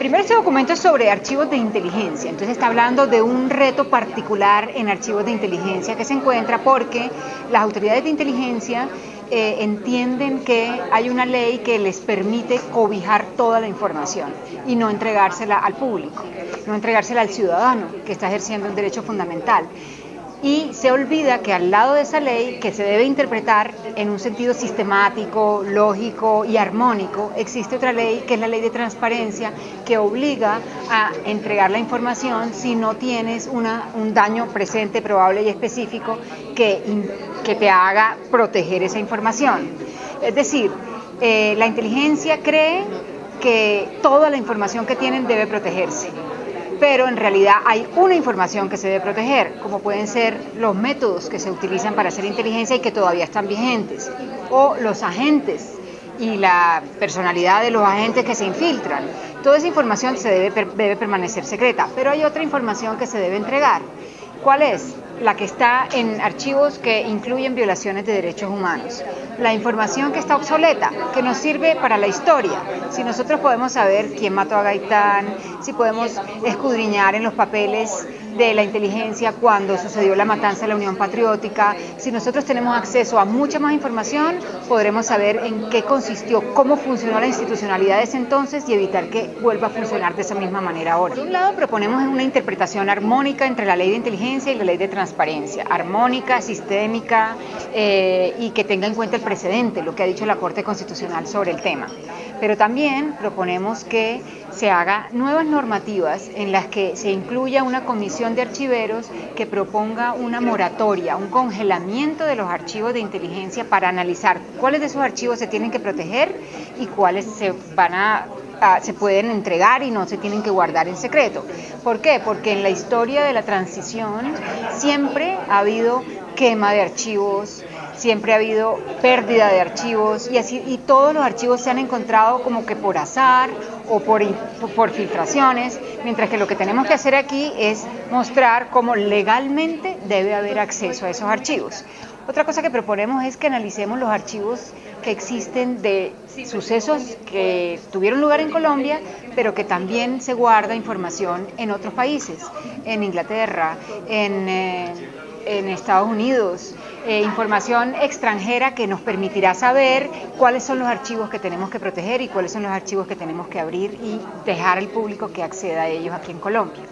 Primero este documento es sobre archivos de inteligencia, entonces está hablando de un reto particular en archivos de inteligencia que se encuentra porque las autoridades de inteligencia eh, entienden que hay una ley que les permite cobijar toda la información y no entregársela al público, no entregársela al ciudadano que está ejerciendo un derecho fundamental y se olvida que al lado de esa ley, que se debe interpretar en un sentido sistemático, lógico y armónico, existe otra ley que es la ley de transparencia que obliga a entregar la información si no tienes una, un daño presente, probable y específico que, que te haga proteger esa información. Es decir, eh, la inteligencia cree que toda la información que tienen debe protegerse pero en realidad hay una información que se debe proteger, como pueden ser los métodos que se utilizan para hacer inteligencia y que todavía están vigentes, o los agentes y la personalidad de los agentes que se infiltran. Toda esa información se debe, debe permanecer secreta, pero hay otra información que se debe entregar. ¿Cuál es? La que está en archivos que incluyen violaciones de derechos humanos. La información que está obsoleta, que nos sirve para la historia. Si nosotros podemos saber quién mató a Gaitán, si podemos escudriñar en los papeles de la inteligencia cuando sucedió la matanza de la Unión Patriótica. Si nosotros tenemos acceso a mucha más información, podremos saber en qué consistió, cómo funcionó la institucionalidad de ese entonces y evitar que vuelva a funcionar de esa misma manera ahora. Por un lado, proponemos una interpretación armónica entre la ley de inteligencia y la ley de transparencia, armónica, sistémica eh, y que tenga en cuenta el precedente, lo que ha dicho la Corte Constitucional sobre el tema. Pero también proponemos que se haga nuevas normativas en las que se incluya una comisión de archiveros que proponga una moratoria, un congelamiento de los archivos de inteligencia para analizar cuáles de esos archivos se tienen que proteger y cuáles se van a se pueden entregar y no se tienen que guardar en secreto. ¿Por qué? Porque en la historia de la transición siempre ha habido quema de archivos, siempre ha habido pérdida de archivos y así y todos los archivos se han encontrado como que por azar o por, por filtraciones, mientras que lo que tenemos que hacer aquí es mostrar cómo legalmente debe haber acceso a esos archivos. Otra cosa que proponemos es que analicemos los archivos que existen de sucesos que tuvieron lugar en Colombia, pero que también se guarda información en otros países, en Inglaterra, en... Eh, Estados Unidos, eh, información extranjera que nos permitirá saber cuáles son los archivos que tenemos que proteger y cuáles son los archivos que tenemos que abrir y dejar al público que acceda a ellos aquí en Colombia.